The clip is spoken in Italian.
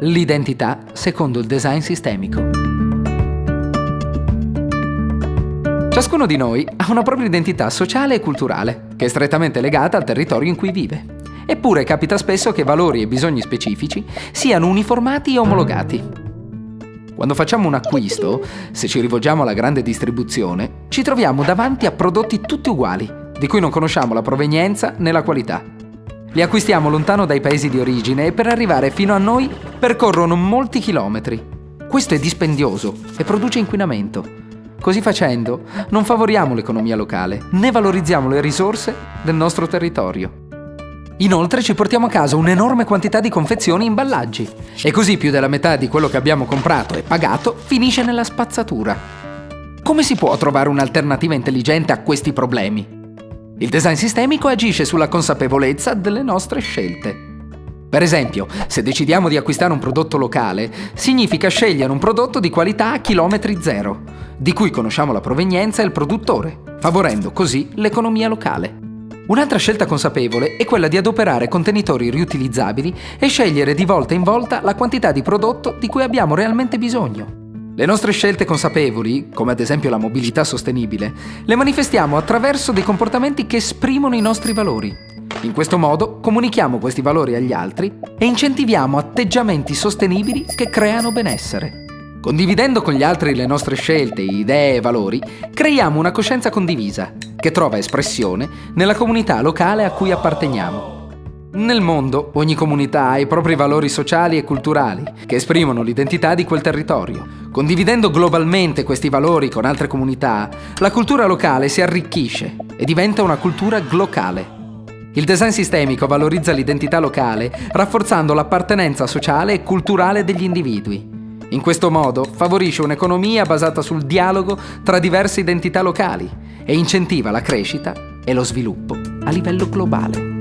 L'identità secondo il design sistemico. Ciascuno di noi ha una propria identità sociale e culturale, che è strettamente legata al territorio in cui vive. Eppure capita spesso che valori e bisogni specifici siano uniformati e omologati. Quando facciamo un acquisto, se ci rivolgiamo alla grande distribuzione, ci troviamo davanti a prodotti tutti uguali, di cui non conosciamo la provenienza né la qualità. Li acquistiamo lontano dai paesi di origine e per arrivare fino a noi percorrono molti chilometri. Questo è dispendioso e produce inquinamento. Così facendo, non favoriamo l'economia locale, né valorizziamo le risorse del nostro territorio. Inoltre ci portiamo a casa un'enorme quantità di confezioni e imballaggi e così più della metà di quello che abbiamo comprato e pagato finisce nella spazzatura. Come si può trovare un'alternativa intelligente a questi problemi? Il design sistemico agisce sulla consapevolezza delle nostre scelte. Per esempio, se decidiamo di acquistare un prodotto locale, significa scegliere un prodotto di qualità a chilometri zero, di cui conosciamo la provenienza e il produttore, favorendo così l'economia locale. Un'altra scelta consapevole è quella di adoperare contenitori riutilizzabili e scegliere di volta in volta la quantità di prodotto di cui abbiamo realmente bisogno. Le nostre scelte consapevoli, come ad esempio la mobilità sostenibile, le manifestiamo attraverso dei comportamenti che esprimono i nostri valori. In questo modo comunichiamo questi valori agli altri e incentiviamo atteggiamenti sostenibili che creano benessere. Condividendo con gli altri le nostre scelte, idee e valori, creiamo una coscienza condivisa che trova espressione nella comunità locale a cui apparteniamo. Nel mondo ogni comunità ha i propri valori sociali e culturali che esprimono l'identità di quel territorio. Condividendo globalmente questi valori con altre comunità, la cultura locale si arricchisce e diventa una cultura glocale. Il design sistemico valorizza l'identità locale rafforzando l'appartenenza sociale e culturale degli individui. In questo modo favorisce un'economia basata sul dialogo tra diverse identità locali e incentiva la crescita e lo sviluppo a livello globale.